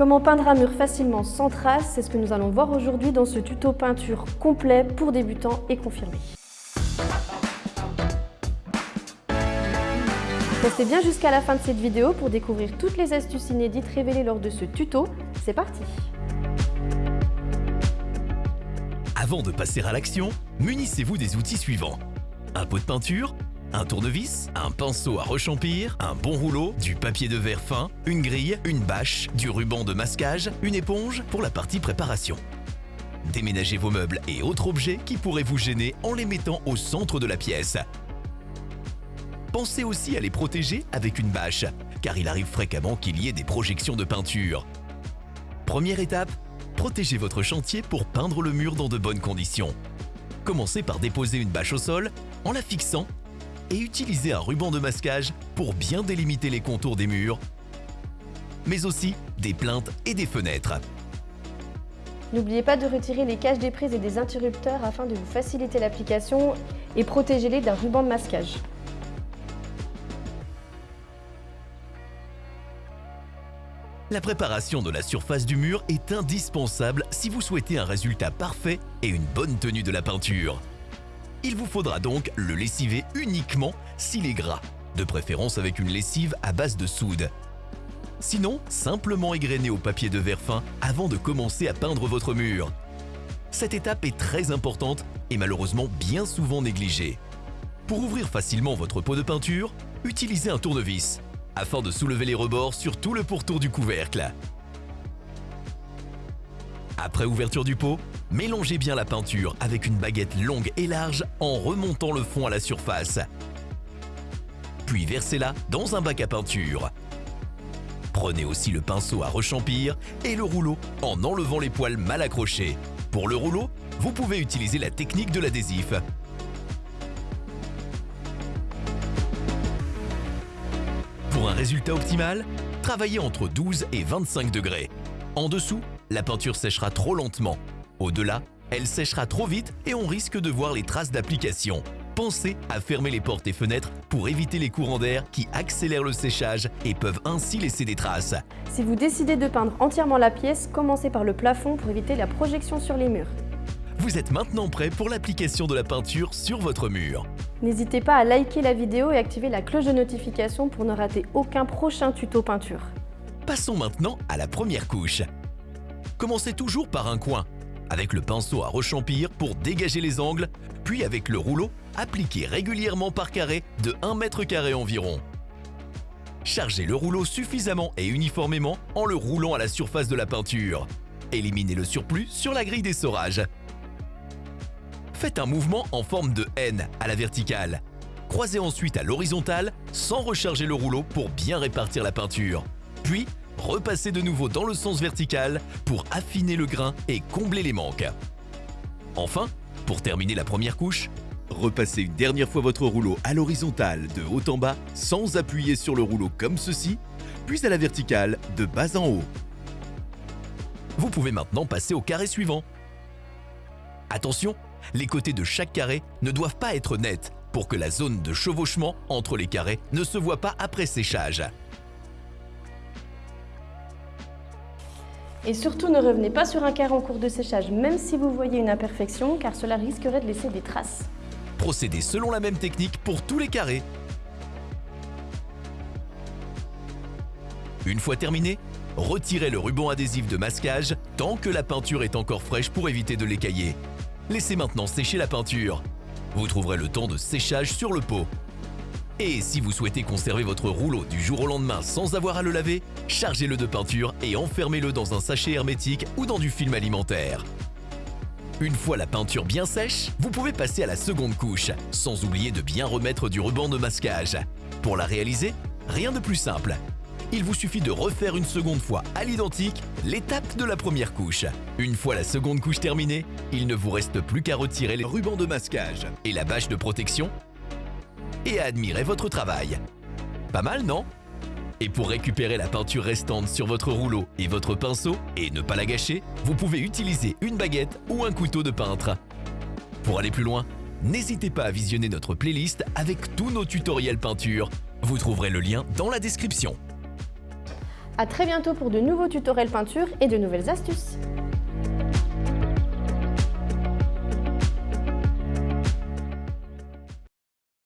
Comment peindre un mur facilement sans traces, c'est ce que nous allons voir aujourd'hui dans ce tuto peinture complet pour débutants et confirmés. Restez bien jusqu'à la fin de cette vidéo pour découvrir toutes les astuces inédites révélées lors de ce tuto. C'est parti Avant de passer à l'action, munissez-vous des outils suivants. Un pot de peinture, un tournevis, un pinceau à rechampir, un bon rouleau, du papier de verre fin, une grille, une bâche, du ruban de masquage, une éponge pour la partie préparation. Déménagez vos meubles et autres objets qui pourraient vous gêner en les mettant au centre de la pièce. Pensez aussi à les protéger avec une bâche, car il arrive fréquemment qu'il y ait des projections de peinture. Première étape, protégez votre chantier pour peindre le mur dans de bonnes conditions. Commencez par déposer une bâche au sol en la fixant et utilisez un ruban de masquage pour bien délimiter les contours des murs, mais aussi des plaintes et des fenêtres. N'oubliez pas de retirer les caches des prises et des interrupteurs afin de vous faciliter l'application et protégez-les d'un ruban de masquage. La préparation de la surface du mur est indispensable si vous souhaitez un résultat parfait et une bonne tenue de la peinture. Il vous faudra donc le lessiver uniquement s'il est gras, de préférence avec une lessive à base de soude. Sinon, simplement égrener au papier de verre fin avant de commencer à peindre votre mur. Cette étape est très importante et malheureusement bien souvent négligée. Pour ouvrir facilement votre pot de peinture, utilisez un tournevis, afin de soulever les rebords sur tout le pourtour du couvercle. Après ouverture du pot, Mélangez bien la peinture avec une baguette longue et large en remontant le fond à la surface. Puis versez-la dans un bac à peinture. Prenez aussi le pinceau à rechampir et le rouleau en enlevant les poils mal accrochés. Pour le rouleau, vous pouvez utiliser la technique de l'adhésif. Pour un résultat optimal, travaillez entre 12 et 25 degrés. En dessous, la peinture séchera trop lentement au-delà, elle séchera trop vite et on risque de voir les traces d'application. Pensez à fermer les portes et fenêtres pour éviter les courants d'air qui accélèrent le séchage et peuvent ainsi laisser des traces. Si vous décidez de peindre entièrement la pièce, commencez par le plafond pour éviter la projection sur les murs. Vous êtes maintenant prêt pour l'application de la peinture sur votre mur. N'hésitez pas à liker la vidéo et activer la cloche de notification pour ne rater aucun prochain tuto peinture. Passons maintenant à la première couche. Commencez toujours par un coin avec le pinceau à rechampir pour dégager les angles, puis avec le rouleau, appliquez régulièrement par carré de 1 mètre carré environ. Chargez le rouleau suffisamment et uniformément en le roulant à la surface de la peinture. Éliminez le surplus sur la grille d'essorage. Faites un mouvement en forme de N à la verticale. Croisez ensuite à l'horizontale sans recharger le rouleau pour bien répartir la peinture. Puis, repassez de nouveau dans le sens vertical pour affiner le grain et combler les manques. Enfin, pour terminer la première couche, repassez une dernière fois votre rouleau à l'horizontale de haut en bas sans appuyer sur le rouleau comme ceci, puis à la verticale de bas en haut. Vous pouvez maintenant passer au carré suivant. Attention, les côtés de chaque carré ne doivent pas être nets pour que la zone de chevauchement entre les carrés ne se voit pas après séchage. Et surtout, ne revenez pas sur un carré en cours de séchage, même si vous voyez une imperfection, car cela risquerait de laisser des traces. Procédez selon la même technique pour tous les carrés. Une fois terminé, retirez le ruban adhésif de masquage tant que la peinture est encore fraîche pour éviter de l'écailler. Laissez maintenant sécher la peinture. Vous trouverez le temps de séchage sur le pot. Et si vous souhaitez conserver votre rouleau du jour au lendemain sans avoir à le laver, chargez-le de peinture et enfermez-le dans un sachet hermétique ou dans du film alimentaire. Une fois la peinture bien sèche, vous pouvez passer à la seconde couche, sans oublier de bien remettre du ruban de masquage. Pour la réaliser, rien de plus simple. Il vous suffit de refaire une seconde fois à l'identique l'étape de la première couche. Une fois la seconde couche terminée, il ne vous reste plus qu'à retirer les rubans de masquage et la bâche de protection et à admirer votre travail. Pas mal, non? Et pour récupérer la peinture restante sur votre rouleau et votre pinceau et ne pas la gâcher, vous pouvez utiliser une baguette ou un couteau de peintre. Pour aller plus loin, n'hésitez pas à visionner notre playlist avec tous nos tutoriels peinture. Vous trouverez le lien dans la description. A très bientôt pour de nouveaux tutoriels peinture et de nouvelles astuces